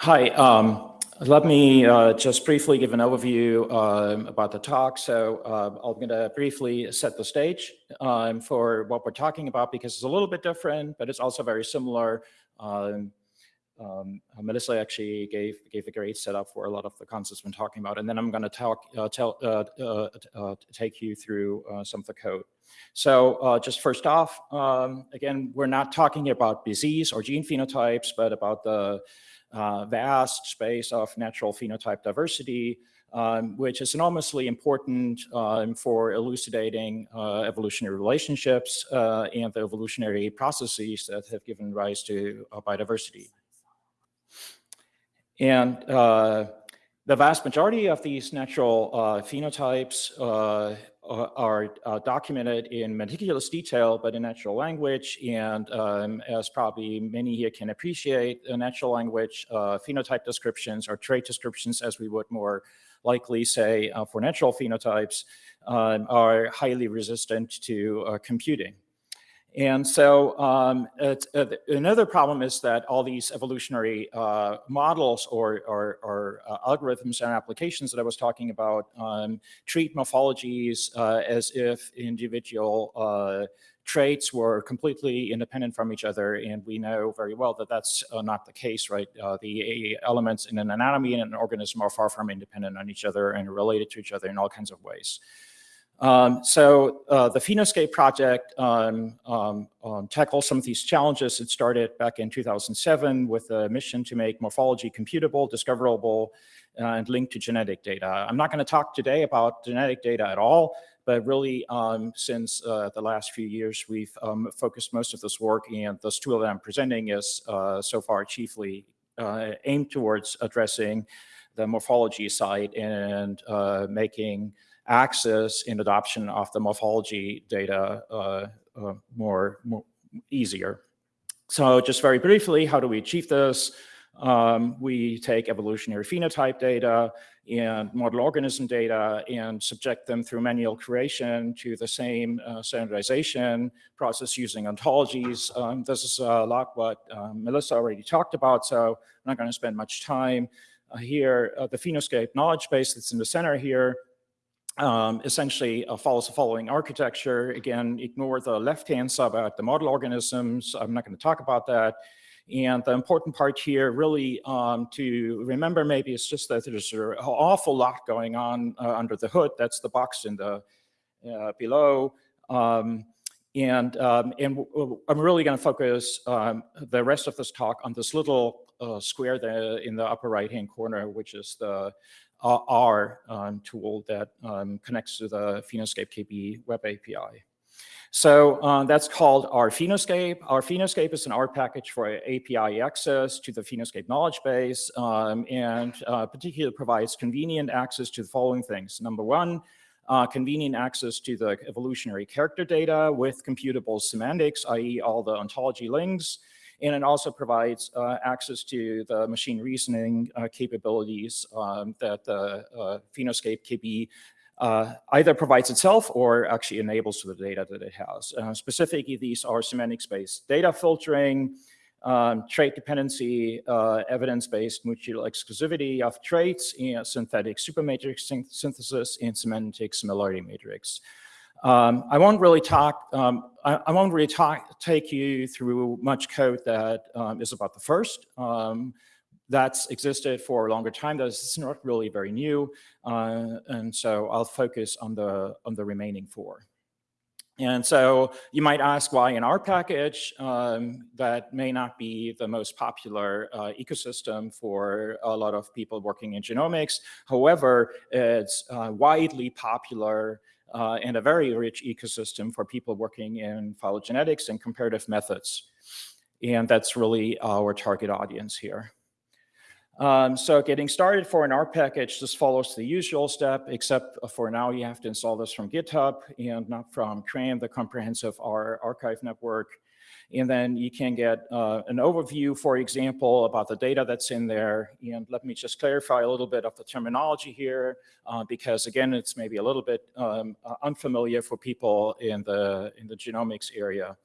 Hi. Um, let me uh, just briefly give an overview um, about the talk. So uh, I'm going to briefly set the stage um, for what we're talking about because it's a little bit different, but it's also very similar. Um, um, Melissa actually gave gave a great setup for a lot of the concepts we're talking about, and then I'm going to talk uh, tell uh, uh, uh, take you through some of the code. So just first off, um, again, we're not talking about disease or gene phenotypes, but about the uh, vast space of natural phenotype diversity, um, which is enormously important um, for elucidating uh, evolutionary relationships uh, and the evolutionary processes that have given rise to uh, biodiversity. And uh, the vast majority of these natural phenotypes are uh, documented in meticulous detail, but in natural language. And um, as probably many here can appreciate, uh, natural language uh, phenotype descriptions or trait descriptions, as we would more likely say uh, for natural phenotypes, um, are highly resistant to uh, computing. And so um, uh, another problem is that all these evolutionary uh, models or, or, or uh, algorithms and applications that I was talking about um, treat morphologies uh, as if individual uh, traits were completely independent from each other. And we know very well that that's uh, not the case, right? the elements in an anatomy in an organism are far from independent on each other and related to each other in all kinds of ways. Um, so uh, the Phenoscape project um, um, um, tackles some of these challenges. It started back in 2007 with a mission to make morphology computable, discoverable, uh, and linked to genetic data. I'm not going to talk today about genetic data at all, but really um, since uh, the last few years, we've um, focused most of this work and this tool that I'm presenting is uh, so far chiefly uh, aimed towards addressing the morphology side and uh, making access and adoption of the morphology data uh, uh, more, more easier. So just very briefly, how do we achieve this? Um, we take evolutionary phenotype data and model organism data and subject them through manual curation to the same uh, standardization process using ontologies. Um, this is a lot what um, Melissa already talked about, so I'm not going to spend much time uh, here. Uh, the Phenoscape knowledge base that's in the center here um, essentially uh, follows the following architecture. Again, ignore the left-hand side about the model organisms. I'm not going to talk about that. And the important part here really um, to remember maybe is just that there's an awful lot going on uh, under the hood. That's the box in the uh, below. Um, and, um, and I'm really going to focus um, the rest of this talk on this little uh, square there in the upper right-hand corner, which is the R um, tool that um, connects to the Phenoscape KB web API. So uh, that's called RPhenoscape. Our Phenoscape is an R package for API access to the Phenoscape knowledge base um, and uh, particularly provides convenient access to the following things. Number one, uh, convenient access to the evolutionary character data with computable semantics, i.e. all the ontology links, and it also provides uh, access to the machine reasoning uh, capabilities um, that the uh, Phenoscape KB uh, either provides itself or actually enables the data that it has. Uh, specifically, these are semantics-based data filtering, um, trait dependency, uh, evidence-based mutual exclusivity of traits, synthetic supermatrix synthesis, and semantic similarity matrix. Um, I won't really talk, um, I, I, won't really talk, take you through much code that um, is about the first. Um, that's existed for a longer time. That's not really very new. Uh, and so I'll focus on the, on the remaining four. And so you might ask why in our package um, that may not be the most popular uh, ecosystem for a lot of people working in genomics. However, it's uh, widely popular uh, and a very rich ecosystem for people working in phylogenetics and comparative methods. And that's really our target audience here. Um, so getting started for an R package, this follows the usual step, except for now you have to install this from GitHub and not from CRAN, the comprehensive R archive network. And then you can get uh, an overview, for example, about the data that's in there. And let me just clarify a little bit of the terminology here, uh, because again, it's maybe a little bit um, uh, unfamiliar for people in the, in the genomics area.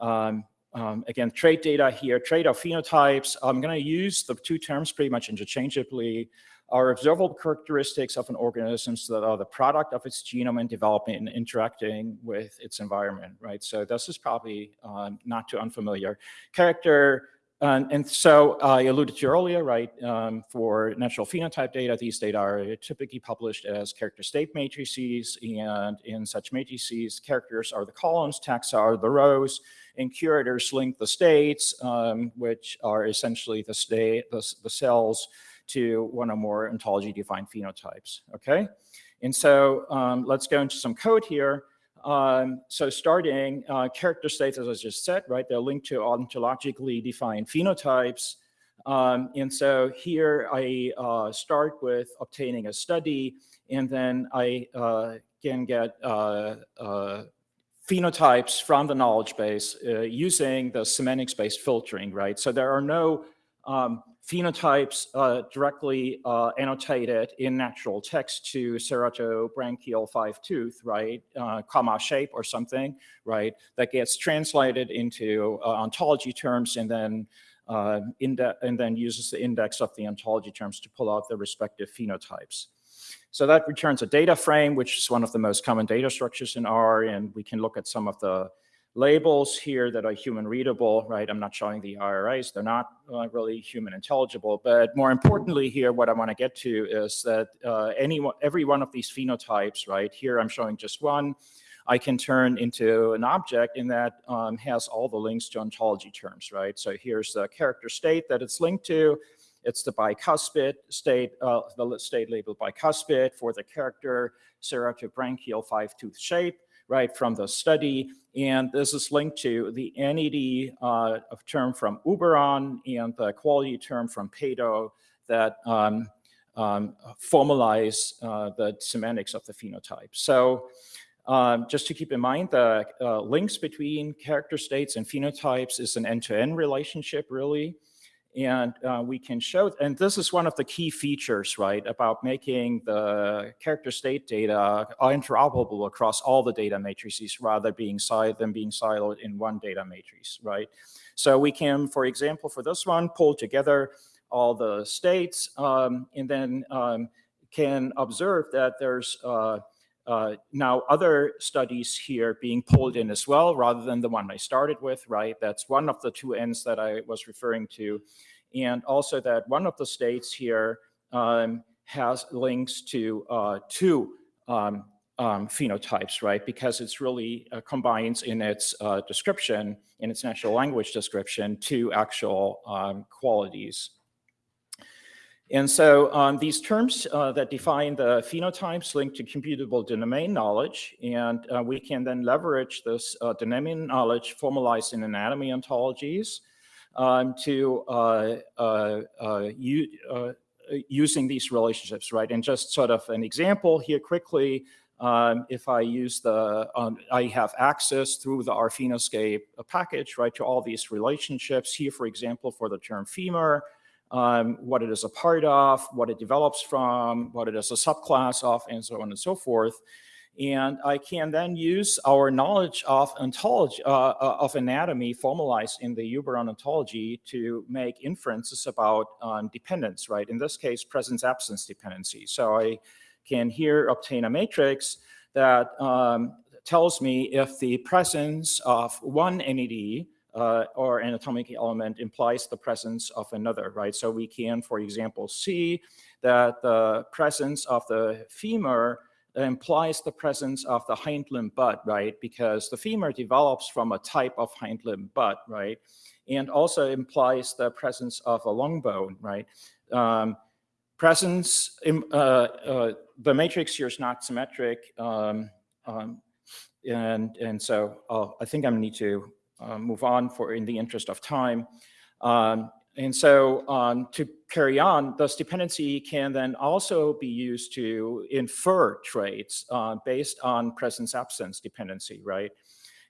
Um, um, again, trait data here, trait of phenotypes. I'm going to use the two terms pretty much interchangeably are observable characteristics of an organism that are the product of its genome and developing and interacting with its environment, right? So this is probably um, not too unfamiliar. Character, and, and so I alluded to earlier, right, um, for natural phenotype data, these data are typically published as character state matrices, and in such matrices, characters are the columns, taxa are the rows, and curators link the states, um, which are essentially the state, the, the cells to one or more ontology-defined phenotypes, okay? And so um, let's go into some code here. Um, so starting uh, character states, as I just said, right, they're linked to ontologically defined phenotypes. Um, and so here I uh, start with obtaining a study, and then I uh, can get uh, uh, phenotypes from the knowledge base uh, using the semantics-based filtering, right? So there are no um, phenotypes uh, directly uh, annotated in natural text to ceratobranchial five tooth, right, uh, comma shape or something, right, that gets translated into uh, ontology terms and then uh, and then uses the index of the ontology terms to pull out the respective phenotypes. So that returns a data frame, which is one of the most common data structures in R, and we can look at some of the labels here that are human readable, right? I'm not showing the IRIs, they're not uh, really human intelligible, but more importantly here, what I wanna get to is that uh, any, one, every one of these phenotypes, right? Here I'm showing just one, I can turn into an object and that um, has all the links to ontology terms, right? So here's the character state that it's linked to. It's the bicuspid state, uh, the state labeled bicuspid for the character ceratobranchial five-tooth shape right, from the study. And this is linked to the entity uh, term from Uberon and the quality term from Pato that um, um, formalize uh, the semantics of the phenotype. So um, just to keep in mind, the uh, links between character states and phenotypes is an end-to-end -end relationship, really. And uh, we can show, and this is one of the key features, right, about making the character state data interoperable across all the data matrices rather being than being siloed in one data matrix, right? So we can, for example, for this one, pull together all the states um, and then um, can observe that there's uh, uh, now other studies here being pulled in as well, rather than the one I started with, right? That's one of the two ends that I was referring to. And also that one of the states here um, has links to uh, two um, um, phenotypes, right? Because it's really uh, combines in its uh, description, in its natural language description, two actual um, qualities. And so um, these terms uh, that define the phenotypes link to computable domain knowledge, and uh, we can then leverage this uh, domain knowledge formalized in anatomy ontologies um, to uh, uh, uh, using these relationships, right? And just sort of an example here quickly, um, if I use the, um, I have access through the RPhenoscape package, right, to all these relationships here, for example, for the term femur, um, what it is a part of, what it develops from, what it is a subclass of, and so on and so forth. And I can then use our knowledge of ontology, uh, uh of anatomy formalized in the Uberon ontology to make inferences about um, dependence, right? In this case, presence-absence dependency. So I can here obtain a matrix that um, tells me if the presence of one NED uh, or anatomic element implies the presence of another, right? So we can, for example, see that the presence of the femur implies the presence of the hind limb bud, right? Because the femur develops from a type of hind limb bud, right? And also implies the presence of a long bone, right? Um, presence, uh, uh, the matrix here is not symmetric. Um, um, and, and so uh, I think I need to uh, move on for in the interest of time. Um, and so um, to carry on, this dependency can then also be used to infer traits uh, based on presence absence dependency, right?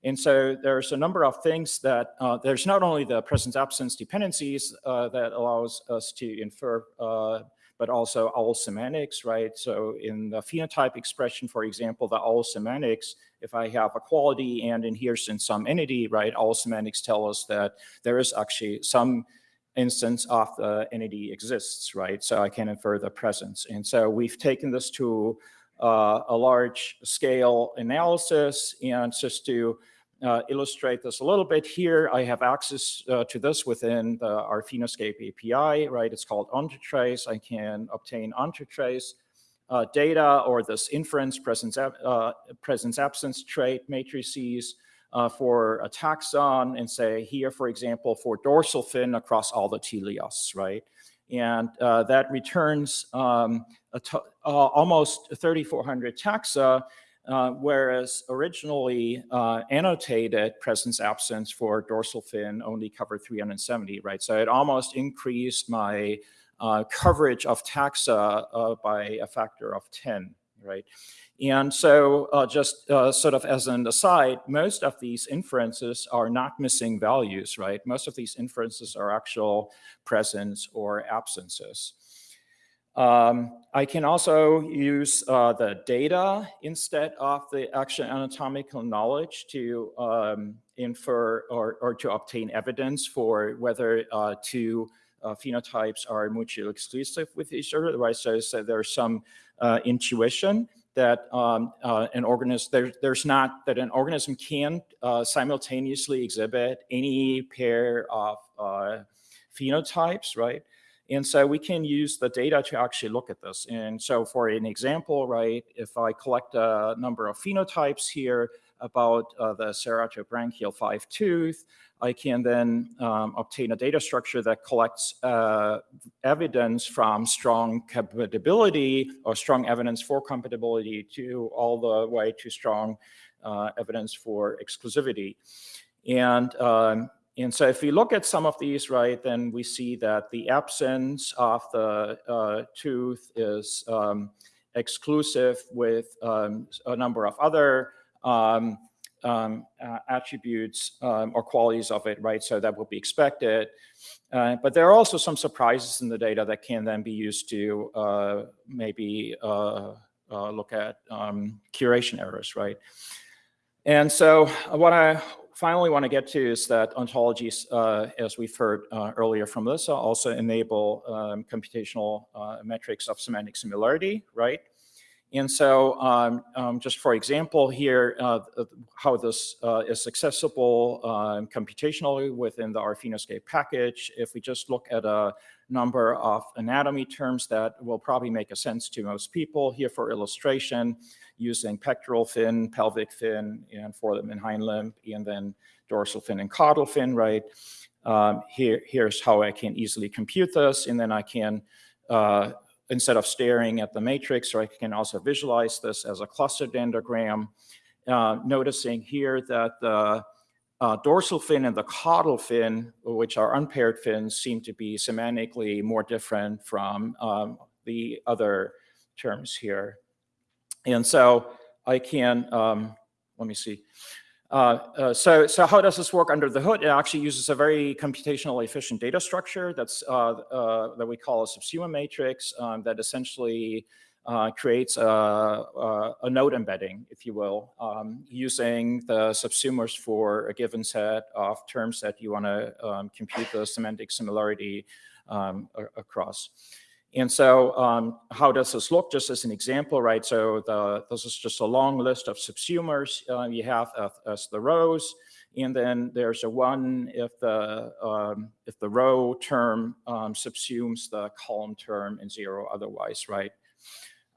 And so there's a number of things that uh, there's not only the presence absence dependencies uh, that allows us to infer, uh, but also OWL semantics, right? So in the phenotype expression, for example, the OWL semantics, if I have a quality and in here's in some entity, right, OWL semantics tell us that there is actually some instance of the entity exists, right? So I can infer the presence. And so we've taken this to uh, a large scale analysis and just to uh, illustrate this a little bit here, I have access uh, to this within the, RPhenoscape API, right? It's called OntoTrace. I can obtain OntoTrace uh, data or this inference presence, uh, presence absence trait matrices uh, for a taxon and say here, for example, for dorsal fin across all the teleosts, right? And uh, that returns um, almost 3,400 taxa uh, whereas originally uh, annotated presence absence for dorsal fin only covered 370, right? So it almost increased my uh, coverage of taxa uh, by a factor of 10, right? And so uh, just sort of as an aside, most of these inferences are not missing values, right? Most of these inferences are actual presence or absences. Um, I can also use uh, the data instead of the actual anatomical knowledge to um, infer or, or, to obtain evidence for whether uh, two uh, phenotypes are mutually exclusive with each other, right? So, so there's some uh, intuition that um, uh, an organism, there, there's not, that an organism can uh, simultaneously exhibit any pair of phenotypes, right? And so we can use the data to actually look at this. And so for an example, right, if I collect a number of phenotypes here about uh, the ceratobranchial five tooth, I can then um, obtain a data structure that collects uh, evidence from strong compatibility or strong evidence for compatibility to all the way to strong uh, evidence for exclusivity. And um, and so if we look at some of these, right, then we see that the absence of the uh, tooth is um, exclusive with um, a number of other um, uh, attributes um, or qualities of it, right? So that would be expected. Uh, but there are also some surprises in the data that can then be used to uh, maybe uh, uh, look at um, curation errors, right? And so what I finally want to get to is that ontologies, uh, as we've heard uh, earlier from Lisa, also enable um, computational uh, metrics of semantic similarity, right? And so um, um, just for example here, uh, how this uh, is accessible um, computationally within the RPhenoscape package, if we just look at a number of anatomy terms that will probably make a sense to most people here for illustration, using pectoral fin, pelvic fin, and forelimb and hind limb, and then dorsal fin and caudal fin, right? Um, here, here's how I can easily compute this, and then I can uh, instead of staring at the matrix, or I can also visualize this as a cluster dendrogram, uh, noticing here that the uh, dorsal fin and the caudal fin, which are unpaired fins, seem to be semantically more different from um, the other terms here. And so I can, um, let me see. Uh, uh, so, so how does this work under the hood? It actually uses a very computationally efficient data structure that's uh, uh that we call a subsumer matrix um, that essentially uh, creates a, a, a, node embedding, if you will, um, using the subsumers for a given set of terms that you want to um, compute the semantic similarity um, across. And so um, how does this look? Just as an example, right? So the, this is just a long list of subsumers uh, you have as the rows. And then there's a one if the um, if the row term um, subsumes the column term and zero otherwise, right?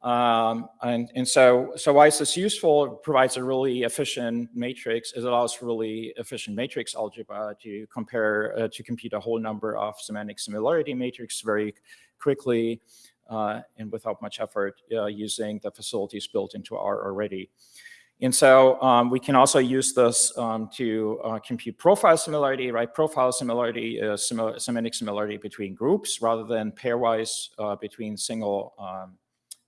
Um, and, and so, so why is this useful? It provides a really efficient matrix. It allows really efficient matrix algebra to compare, uh, to compute a whole number of semantic similarity matrix very quickly uh, and without much effort uh, using the facilities built into R already. And so um, we can also use this um, to uh, compute profile similarity, right? Profile similarity is semantic similarity between groups rather than pairwise uh, between single um,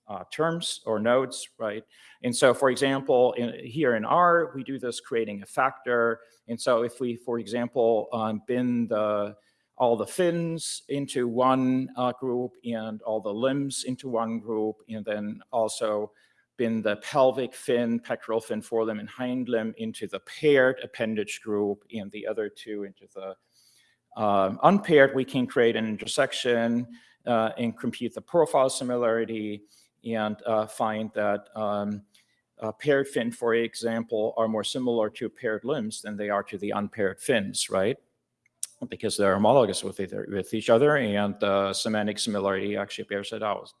uh, terms or nodes, right? And so, for example, in, here in R, we do this creating a factor. And so if we, for example, um, bin the all the fins into one uh, group and all the limbs into one group, and then also bin the pelvic fin, pectoral fin, forelimb, and hind limb into the paired appendage group and the other two into the um, unpaired, we can create an intersection uh, and compute the profile similarity and uh, find that um, paired fin, for example, are more similar to paired limbs than they are to the unpaired fins, right? Because they're homologous with, either, with each other and uh, semantic similarity actually bears it out.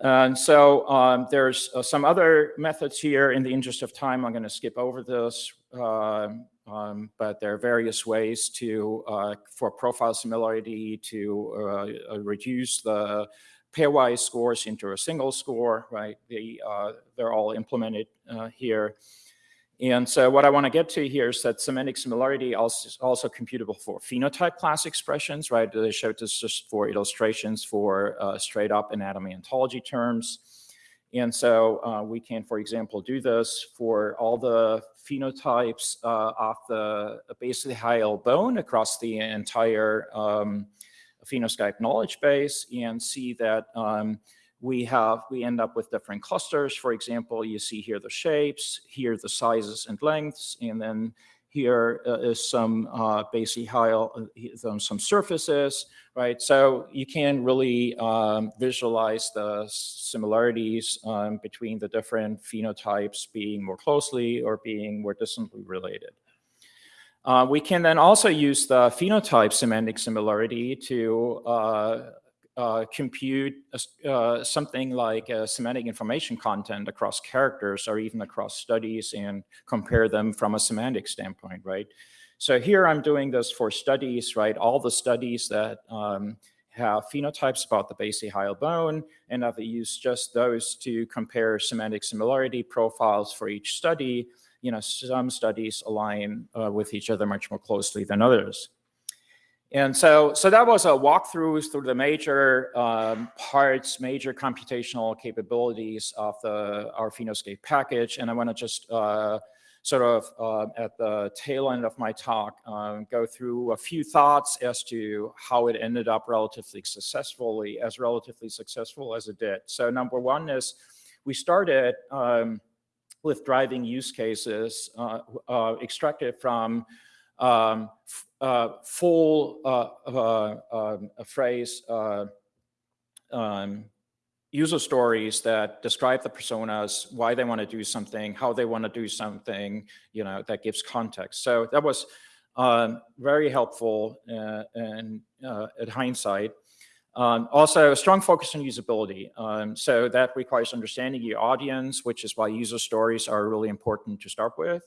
And so um, there's uh, some other methods here. In the interest of time, I'm going to skip over this. Uh, um, but there are various ways to, uh, for profile similarity to uh, uh, reduce the pairwise scores into a single score, right? They, uh, they're all implemented here. And so what I want to get to here is that semantic similarity also is also computable for phenotype class expressions, right? I showed this just for illustrations for uh, straight up anatomy ontology terms. And so uh, we can, for example, do this for all the phenotypes uh, of the hyoid bone across the entire um, Phenoscape knowledge base and see that um, we have, we end up with different clusters. For example, you see here the shapes, here the sizes and lengths, and then here uh, is some uh, basically how uh, some surfaces, right? So you can really um, visualize the similarities um, between the different phenotypes being more closely or being more distantly related. Uh, we can then also use the phenotype semantic similarity to uh, uh, compute uh, something like semantic information content across characters or even across studies and compare them from a semantic standpoint, right? So here I'm doing this for studies, right? All the studies that um, have phenotypes about the base basihyoid bone, and I've used just those to compare semantic similarity profiles for each study. You know, some studies align uh, with each other much more closely than others. And so, so that was a walkthrough through the major um, parts, major computational capabilities of the RPhenoscape package. And I want to just uh, sort of uh, at the tail end of my talk um, go through a few thoughts as to how it ended up relatively successfully, as relatively successful as it did. So number one is we started um, with driving use cases uh, uh extracted from um, uh, full uh, uh, um, phrase uh, um, user stories that describe the personas, why they want to do something, how they want to do something, you know, that gives context. So that was um, very helpful uh, and uh, at hindsight. Um, also, a strong focus on usability. Um, so that requires understanding your audience, which is why user stories are really important to start with.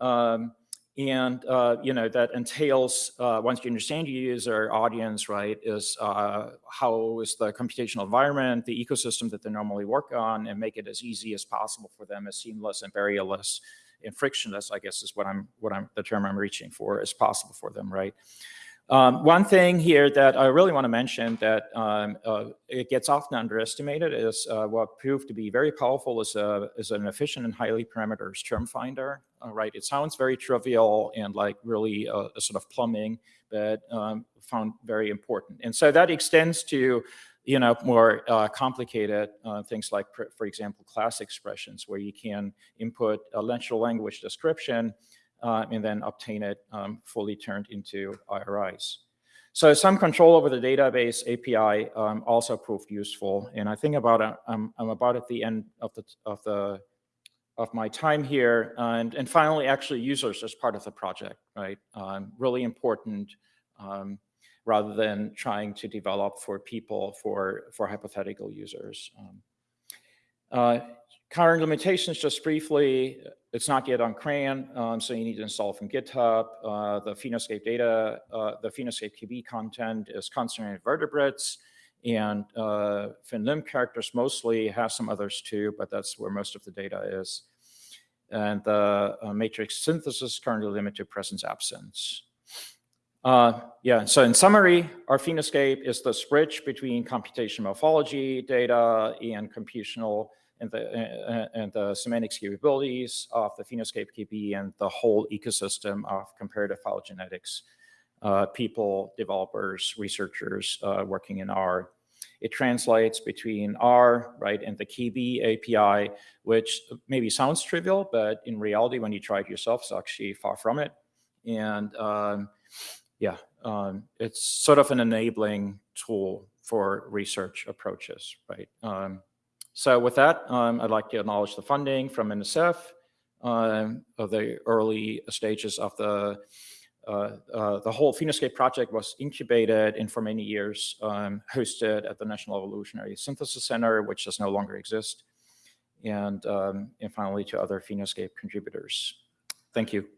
Um, and, uh, you know, that entails, uh, once you understand your user audience, right, is uh, how is the computational environment, the ecosystem that they normally work on, and make it as easy as possible for them, as seamless and barrierless and frictionless, I guess is what I'm, what I'm, the term I'm reaching for, as possible for them, right? Um, one thing here that I really want to mention that um, uh, it gets often underestimated is uh, what proved to be very powerful is, a, is an efficient and highly parameters term finder, uh, right? It sounds very trivial and like really a, a sort of plumbing, but um, found very important. And so that extends to you know, more uh, complicated uh, things like, for example, class expressions, where you can input a natural language description uh, and then obtain it um, fully turned into IRIs. So some control over the database API um, also proved useful. And I think about uh, I'm, I'm about at the end of the of the of my time here. And, and finally, actually users as part of the project, right? Um, really important um, rather than trying to develop for people for, for hypothetical users. Um, uh, current limitations, just briefly, it's not yet on CRAN, um, so you need to install from GitHub. Uh, the Phenoscape data, uh, the Phenoscape KB content is concentrated vertebrates and uh, fin limb characters mostly have some others too, but that's where most of the data is. And the uh, matrix synthesis currently limited to presence absence. Uh, yeah, so in summary, RPhenoscape is this bridge between computation morphology data and computational and the, uh, and the semantics capabilities of the Phenoscape KB and the whole ecosystem of comparative phylogenetics. Uh, people, developers, researchers uh, working in R. It translates between R, right, and the KB API, which maybe sounds trivial, but in reality, when you try it yourself, it's actually far from it. And um, yeah, um, it's sort of an enabling tool for research approaches, right? Um, so with that, um, I'd like to acknowledge the funding from NSF um, of the early stages of the uh, uh, the whole Phenoscape project was incubated and for many years um, hosted at the National Evolutionary Synthesis Center, which does no longer exist, and, um, and finally to other Phenoscape contributors. Thank you.